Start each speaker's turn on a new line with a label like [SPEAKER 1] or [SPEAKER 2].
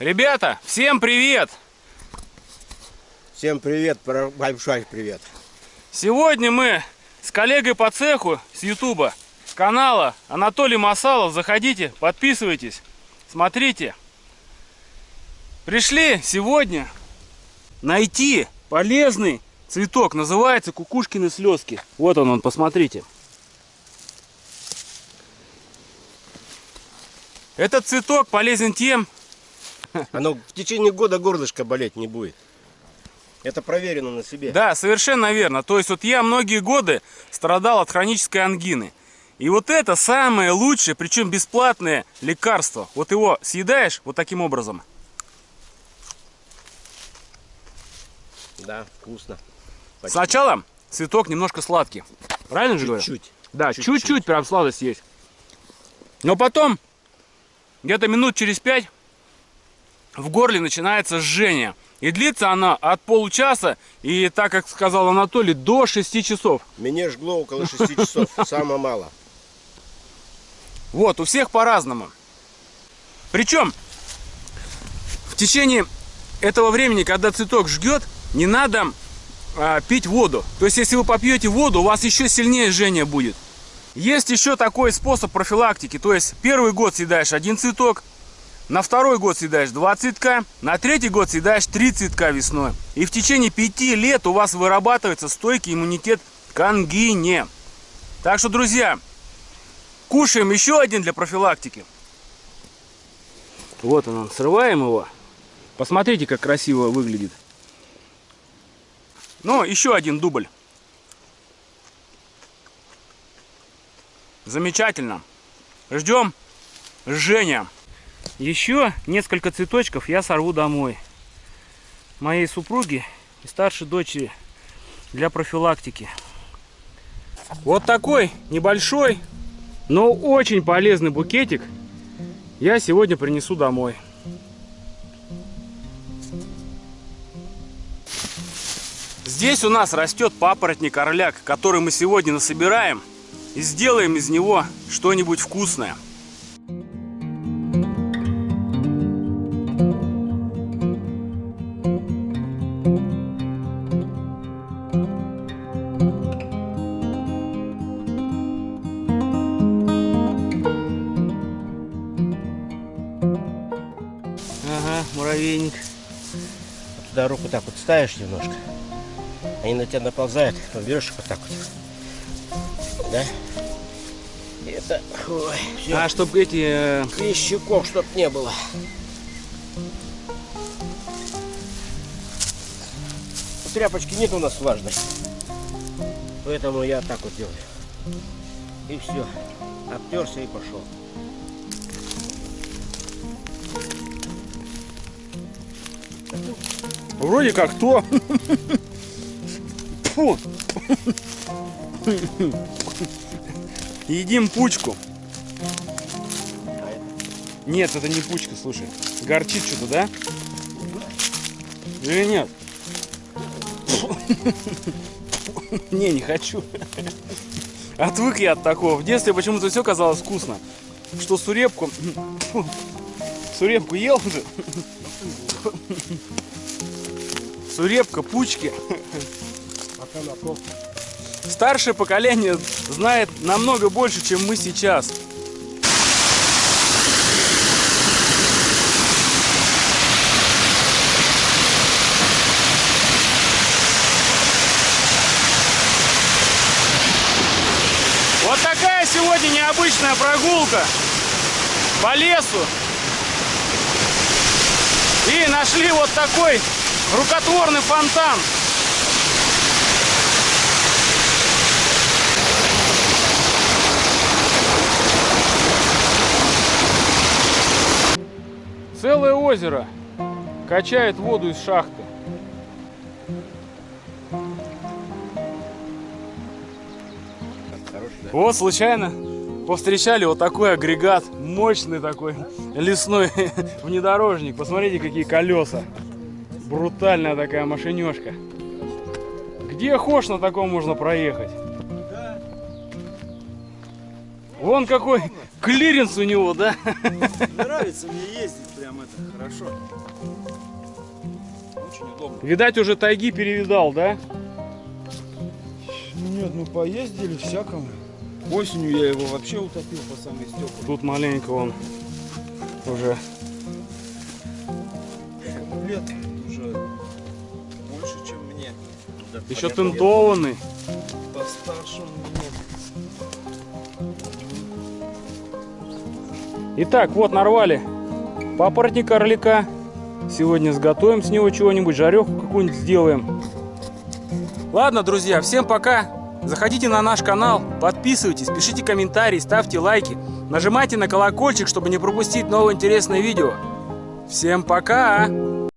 [SPEAKER 1] Ребята, всем привет!
[SPEAKER 2] Всем привет, большой привет.
[SPEAKER 1] Сегодня мы с коллегой по цеху с Ютуба, с канала Анатолий Масалов. Заходите, подписывайтесь, смотрите. Пришли сегодня найти полезный цветок. Называется кукушкины слезки. Вот он, он, посмотрите. Этот цветок полезен тем,
[SPEAKER 2] оно в течение года горлышко болеть не будет. Это проверено на себе.
[SPEAKER 1] Да, совершенно верно. То есть вот я многие годы страдал от хронической ангины. И вот это самое лучшее, причем бесплатное лекарство. Вот его съедаешь вот таким образом.
[SPEAKER 2] Да, вкусно.
[SPEAKER 1] Почти. Сначала цветок немножко сладкий. Правильно же говорю?
[SPEAKER 2] Чуть-чуть.
[SPEAKER 1] Да, чуть-чуть прям сладость есть. Но потом, где-то минут через пять, в горле начинается жжение. И длится она от получаса, и так как сказал Анатолий, до 6 часов.
[SPEAKER 2] Меня жгло около 6 часов, самое мало.
[SPEAKER 1] Вот, у всех по-разному. Причем, в течение этого времени, когда цветок жгет, не надо а, пить воду. То есть, если вы попьете воду, у вас еще сильнее жжение будет. Есть еще такой способ профилактики. То есть, первый год съедаешь один цветок, на второй год съедаешь два цветка, на третий год съедаешь три цветка весной. И в течение пяти лет у вас вырабатывается стойкий иммунитет к ангине. Так что, друзья, кушаем еще один для профилактики. Вот он, срываем его. Посмотрите, как красиво выглядит. Ну, еще один дубль. Замечательно. Ждем Женя. Еще несколько цветочков я сорву домой. Моей супруге и старшей дочери для профилактики. Вот такой небольшой, но очень полезный букетик я сегодня принесу домой. Здесь у нас растет папоротник орляк, который мы сегодня насобираем и сделаем из него что-нибудь вкусное.
[SPEAKER 2] Муравейник. Туда руку так вот ставишь немножко. Они на тебя наползают, потом берешь их вот так вот. Да? Это, ой,
[SPEAKER 1] все. А, чтобы эти... Э...
[SPEAKER 2] Клещиков, чтоб не было. Тряпочки нет у нас влажной. Поэтому я так вот делаю. И все. Обтерся и пошел.
[SPEAKER 1] Вроде как то. Фу. Едим пучку. Нет, это не пучка, слушай. Горчит что-то, да? Или нет? Не, не хочу. Отвык я от такого. В детстве почему-то все казалось вкусно. Что сурепку... Сурепку ел уже. Сурепка, пучки. Старшее поколение знает намного больше, чем мы сейчас. Вот такая сегодня необычная прогулка по лесу. И нашли вот такой рукотворный фонтан. Целое озеро качает воду из шахты. Вот случайно повстречали вот такой агрегат, мощный такой лесной внедорожник. Посмотрите, какие колеса. Брутальная такая машинешка. Где хошь на таком можно проехать? Вон какой Клиренс у него, да?
[SPEAKER 3] Нравится мне ездить, прям это хорошо. Очень удобно.
[SPEAKER 1] Видать, уже тайги перевидал, да?
[SPEAKER 3] Ну нет, ну поездили всякому. Осенью я его вообще утопил по самой стекла.
[SPEAKER 1] Тут маленько он уже.
[SPEAKER 3] Лет уже больше, чем мне.
[SPEAKER 1] Еще тентованный.
[SPEAKER 3] Постарше он меня.
[SPEAKER 1] Итак, вот нарвали папоротник орлика. Сегодня сготовим с него чего-нибудь, жареху какую-нибудь сделаем. Ладно, друзья, всем пока. Заходите на наш канал, подписывайтесь, пишите комментарии, ставьте лайки. Нажимайте на колокольчик, чтобы не пропустить новые интересные видео. Всем пока!